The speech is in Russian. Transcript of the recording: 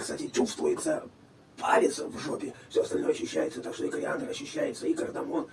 Кстати, чувствуется палец в жопе, все остальное ощущается, так что и кориандр ощущается, и кардамон.